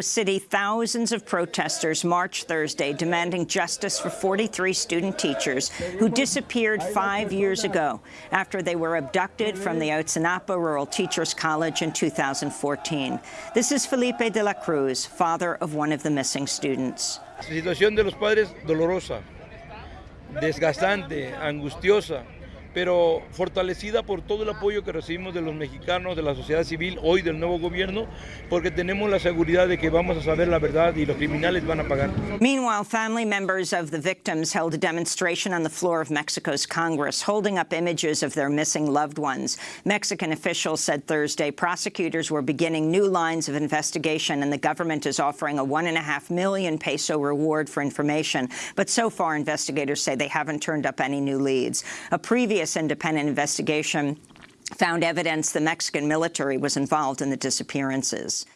City, thousands of protesters marched Thursday demanding justice for 43 student teachers who disappeared five years ago after they were abducted from the Ayotzinapa Rural Teachers College in 2014. This is Felipe de la Cruz, father of one of the missing students. La situación de los padres dolorosa, desgastante, angustiosa, pero fortalecida por todo el apoyo que recibimos de los mexicanos, de la sociedad civil, hoy del nuevo gobierno, porque tenemos la seguridad de que vamos a saber la verdad y los criminales van a pagar. Meanwhile, family members of the victims held a demonstration on the floor of Mexico's Congress, holding up images of their missing loved ones. Mexican officials said Thursday prosecutors were beginning new lines of investigation and the government is offering a one and a half million peso reward for information. But so far, investigators say they haven't turned up any new leads. A previous previous independent investigation found evidence the Mexican military was involved in the disappearances.